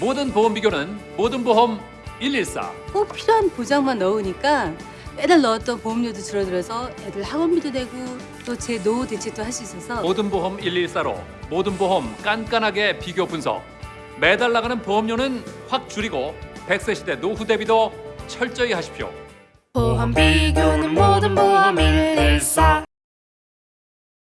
모든 보험 비교는 모든 보험 114. 꼭 필요한 보장만 넣으니까 매달 넣었던 보험료도 줄어들어서 애들 학원비도 내고 또 제 노후 대책도 할 수 있어서 모든 보험 114로 모든 보험 깐깐하게 비교 분석. 매달 나가는 보험료는 확 줄이고 100세 시대 노후 대비도 철저히 하십시오. 보험 비교는